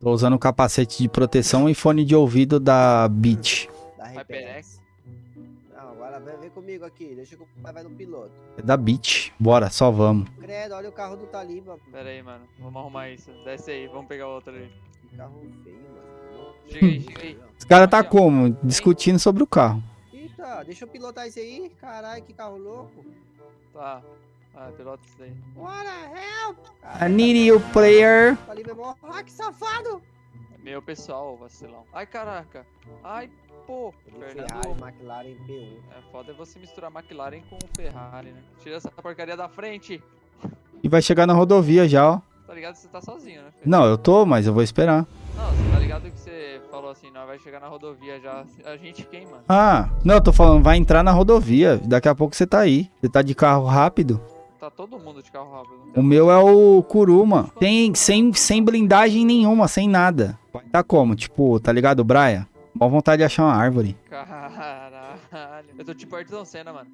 Tô usando capacete de proteção e fone de ouvido da Beat. Da. Perex. Não, agora vem, vem comigo aqui. Deixa que o pai vai no piloto. É da Beat. Bora, só vamos. Credo, olha o carro do Taliba. Pera aí, mano. Vamos arrumar isso. Desce aí, vamos pegar outro ali. Que carro feio, mano. Chega aí, chega aí. Os caras tá como? Discutindo sobre o carro. Eita, deixa eu pilotar esse aí. Caralho, que carro louco. Tá. Ah, pilota isso daí. What the hell? I need you, player. Taliba é mó. Ah, que safado. Meu pessoal, vacilão. Ai, caraca. Ai, pô. Ferrari. McLaren P1. É foda é você misturar McLaren com Ferrari, né? Tira essa porcaria da frente. E vai chegar na rodovia já, ó. Tá ligado que você tá sozinho, né? Fê? Não, eu tô, mas eu vou esperar. Não, você tá ligado que você falou assim, não, vai chegar na rodovia já. A gente quem, mano? Ah, não, eu tô falando, vai entrar na rodovia. Daqui a pouco você tá aí. Você tá de carro rápido. Tá todo mundo de carro rápido. O meu é o Kuruma. Tem, sem, sem blindagem nenhuma, sem nada. Tá como? Tipo, tá ligado, Braia? Mó vontade de achar uma árvore. Caralho. Eu tô tipo Ayrton Senna, mano.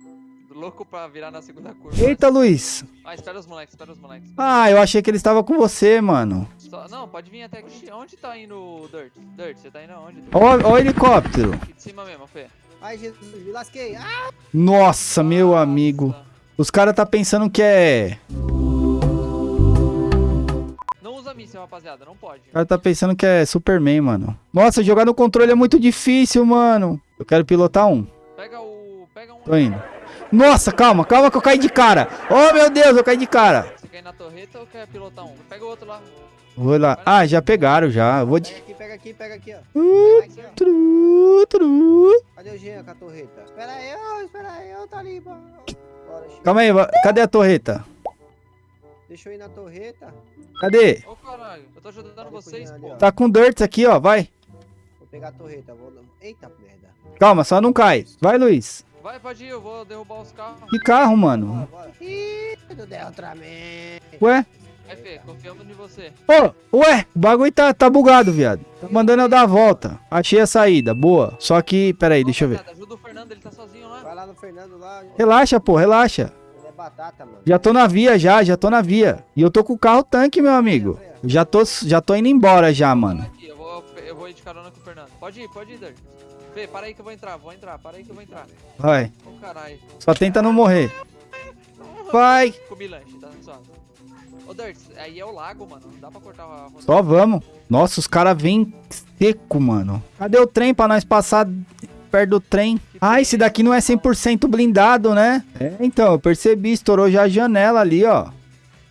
Louco pra virar na segunda curva. Eita, Luiz. Ah, espera os moleques, espera os moleques. Ah, eu achei que ele estava com você, mano. Só- não, pode vir até aqui. Onde tá indo o Dirt? Dirt, você tá indo aonde? Ó o helicóptero. Aqui de cima mesmo, Fê. Ai, Jesus, me lasquei. Ah, Nossa, meu Nossa. amigo. Os caras tá pensando que é... Não usa míssil, rapaziada, não pode. O cara tá pensando que é Superman, mano. Nossa, jogar no controle é muito difícil, mano. Eu quero pilotar um. Pega o. Pega um. Tô indo. Nossa, calma, calma que eu caí de cara. Oh, meu Deus, eu caí de cara. Você quer ir na torreta ou quer pilotar um? Pega o outro lá. Vou lá. Ah, já pegaram, já. Eu vou de... pega aqui, pega aqui, pega aqui, ó. Uh, Pega aqui, ó. tru, tru. Cadê o Jean com a torreta? Espera eu, espera eu, Taliba. Bora, Chico. Calma aí, cadê a torreta? Deixa eu ir na torreta. Cadê? Ô caralho, eu tô ajudando Olha vocês, pô. Tá com dirt aqui, ó, vai. Vou pegar a torreta. Vou... Eita, merda. Calma, só não cai. Vai, Luiz. Vai, pode ir, eu vou derrubar os carros. Que carro, mano? bora. Ih, do Deltraman. Ué? Vai, Fê, confiamos em você. Ô, ué, o bagulho tá, tá bugado, viado. Tá mandando eu dar a volta. Achei a saída, boa. Só que, peraí, deixa eu ver. Ajuda o Fernando, ele tá sozinho lá. No Fernando lá. Relaxa, pô, relaxa. Ele é batata, mano. Já tô na via, já, já tô na via. E eu tô com o carro tanque, meu amigo. Eu Já tô, já tô indo embora já, mano. Aqui, eu vou, eu vou ir de carona com o Fernando. Pode ir, pode ir, Dirt. Fê, para aí que eu vou entrar, vou entrar, para aí que eu vou entrar. Vai. Ô caralho. Só tenta não morrer. Vai. Comi lanche, tá suave. Ô Dirt, aí é o lago, mano. Não dá pra cortar a rodovia. Só vamos. Nossa, os caras vêm seco, mano. Cadê o trem pra nós passar perto do trem? Ah, esse daqui não é 100% blindado, né? É, então, eu percebi. Estourou já a janela ali, ó.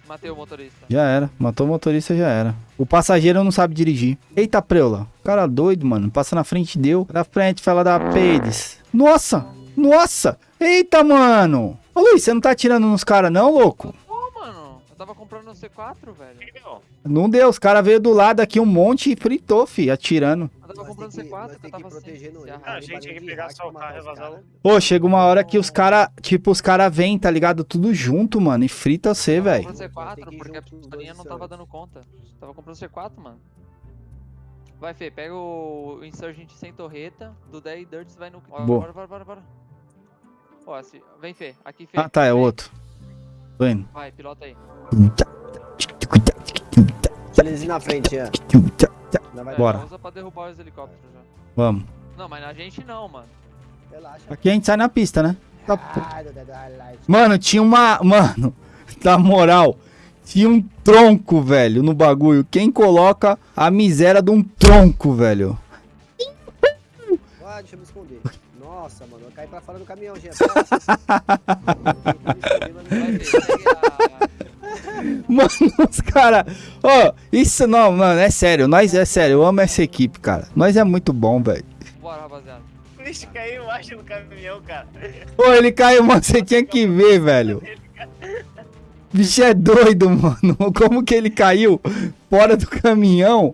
Matei o motorista. Já era. Matou o motorista, já era. O passageiro não sabe dirigir. Eita, preula. Cara doido, mano. Passa na frente, deu. Na frente, fala da Peides. Nossa! Nossa! Eita, mano! Ô, Luiz, você não tá atirando nos caras, não, louco? Ô, mano, eu tava comprando um C4, velho. Não deu. Os caras veio do lado aqui um monte e fritou, fi, atirando. Eu tava comprando tem que- C4 nós que eu tava sem. protegendo se ele. arrasar. Ah, gente, tem que pegar só o carro e vazar. Pô, chega uma hora que os cara, tipo, os cara vêm, tá ligado? Tudo junto, mano, e frita você, Eu tava velho. comprando Tem C4 que ir porque a pistolinha não tava dando conta. Tava comprando C4, mano. Vai, Fê, pega o Insurgent sem torreta, do 10 Dirts vai no. Boa. Bora, bora, bora, bora. Ó, assim, vem, Fê, aqui, Fê. Ah, tá, é Vem. outro. Tô indo. Vai, pilota aí. Eles na frente, Jean. É, Bora. Usa pra derrubar os helicópteros já. Vamos. Não, mas na gente não, mano. Relaxa. Aqui a gente sai na pista, né? Tá. Ah. Mano, tinha uma. Mano, na moral, tinha um tronco, velho, no bagulho. Quem coloca a miséria de um tronco, velho? Ah, deixa eu me esconder. Nossa, mano, eu caí pra fora do caminhão, Jean. Pera. Vai, Fê, segue a. Mano, os caras. Ó, isso não, mano, é sério. Nós é sério, eu amo essa equipe, cara. Nós é muito bom, velho. Bora, rapaziada. O bicho caiu embaixo do caminhão, cara. Ô, ele caiu, mano, você tinha que ver, velho. Bicho é doido, mano. Como que ele caiu fora do caminhão?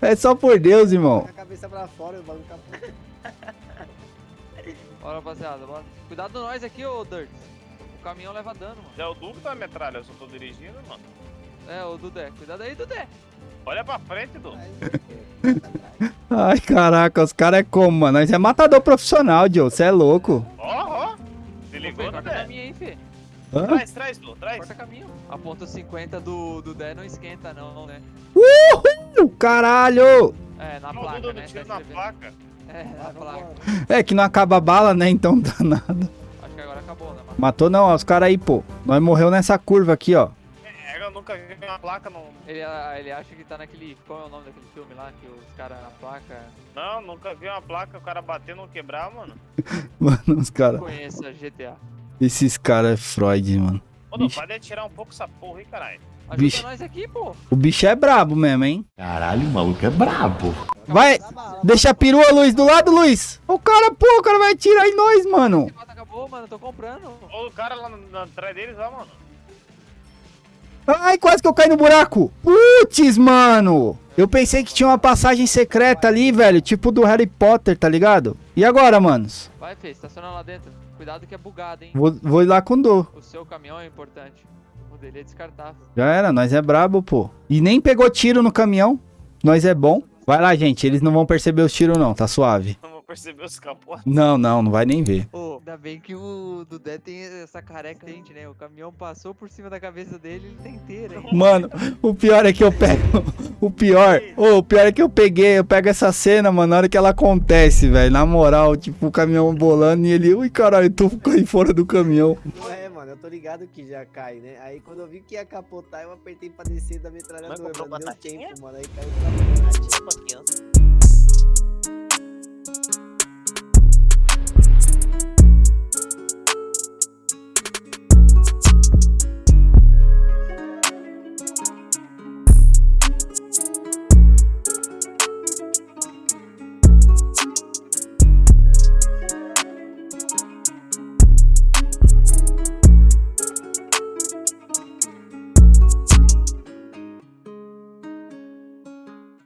É só por Deus, irmão. A cabeça pra fora, o bagulho capô. Bora, rapaziada, bora. Cuidado nós aqui, ô Dirt. O caminhão leva dano, mano. Já é o Duque da metralha, eu só tô dirigindo, mano. É, o Dudé. Cuidado aí, Dudé. Olha pra frente, Du. Aí, pra trás. Ai, caraca, os caras é como, mano? Nós é matador profissional, Joe. Você é louco. Ó, ó. Se ligou, corta aí, Fê. Hã? Traz, traz, Du, traz. Corta caminho. A ponta 50 do, do Dé não esquenta, não, né? Uh, caralho! É, na Não, placa, Dudu, né? Tá na placa. É, na placa. É que não acaba a bala, né? Então não dá nada. Acho que agora acabou, né, mano? Matou não, ó, os caras aí, pô. Nós morreu nessa curva aqui, ó. Nunca vi uma placa no... Ele, ah, ele acha que tá naquele. Qual é o nome daquele filme lá? Que os caras na placa. Não, nunca vi uma placa, o cara bater não quebrar, mano. Mano, os caras. Conheça GTA. Esses caras é Freud, mano. Ô, Ixi. pode tirar um pouco essa porra aí, caralho. Ajuda Bicho. nós aqui, pô. O bicho é brabo mesmo, hein? Caralho, o maluco é brabo. Vai, deixa a perua, Luiz, do lado, Luiz. O cara, pô, o cara vai atirar em nós, mano. Acabou, mano. Tô comprando. Ô, o cara lá atrás deles, ó, mano. Ai, quase que eu caí no buraco. Putz, mano. Eu pensei que tinha uma passagem secreta ali, velho. Tipo do Harry Potter, tá ligado? E agora, manos? Vai, Fê, estaciona lá dentro. Cuidado que é bugado, hein? Vou, vou ir lá com dor. O seu caminhão é importante. O dele é descartável. Já era, nós é brabo, pô. E nem pegou tiro no caminhão. Nós é bom. Vai lá, gente. Eles não vão perceber os tiros, não. Tá suave. Os capô. Não, não, não vai nem ver. Ô, ainda bem que o Dudé tem essa careca gente, né? O caminhão passou por cima da cabeça dele ele tá inteiro, hein? Mano, o pior é que eu pego. O pior. Ô, o pior é que eu peguei. Eu pego essa cena, mano, na hora que ela acontece, velho. Na moral, tipo, o caminhão bolando e ele. Ui, caralho, tu aí fora do caminhão. Não é, mano, eu tô ligado que já cai, né? Aí quando eu vi que ia capotar, eu apertei pra descer da metralhadora, comprou mano. Deu tempo, mano. Aí caiu pra.